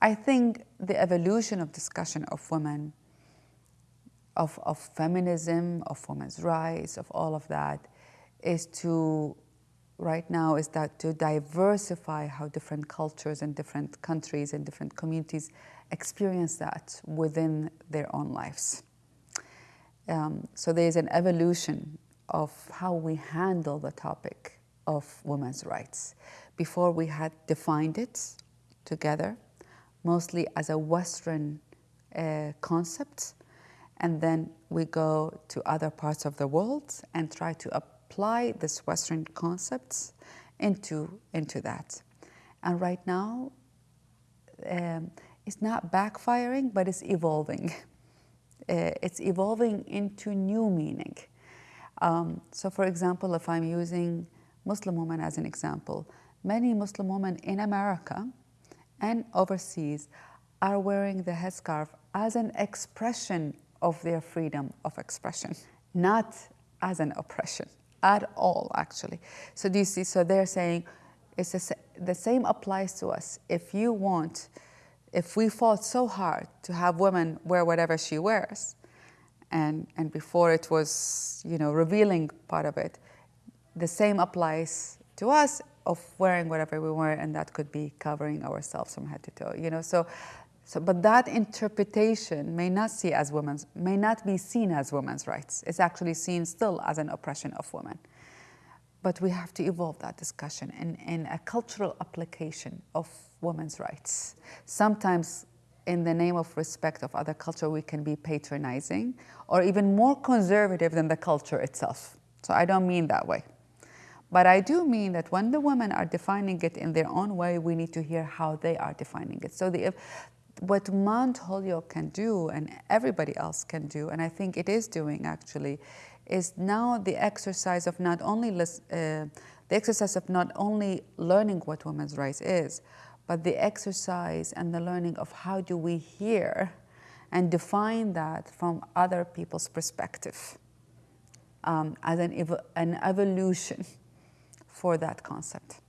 I think the evolution of discussion of women, of, of feminism, of women's rights, of all of that, is to, right now, is that to diversify how different cultures and different countries and different communities experience that within their own lives. Um, so there is an evolution of how we handle the topic of women's rights. Before we had defined it together, mostly as a Western uh, concept, and then we go to other parts of the world and try to apply this Western concepts into, into that. And right now, um, it's not backfiring, but it's evolving. Uh, it's evolving into new meaning. Um, so for example, if I'm using Muslim women as an example, many Muslim women in America and overseas are wearing the headscarf as an expression of their freedom of expression, not as an oppression at all, actually. So do you see, so they're saying it's a, the same applies to us. If you want, if we fought so hard to have women wear whatever she wears, and, and before it was, you know, revealing part of it, the same applies to us of wearing whatever we wear, and that could be covering ourselves from head to toe, you know. So, so but that interpretation may not see as women's, may not be seen as women's rights. It's actually seen still as an oppression of women. But we have to evolve that discussion in, in a cultural application of women's rights. Sometimes in the name of respect of other culture, we can be patronizing or even more conservative than the culture itself. So I don't mean that way. But I do mean that when the women are defining it in their own way, we need to hear how they are defining it. So the, if, what Mount Holyoke can do and everybody else can do, and I think it is doing actually, is now the exercise of not only uh, the exercise of not only learning what women's rights is, but the exercise and the learning of how do we hear and define that from other people's perspective um, as an, ev an evolution for that concept.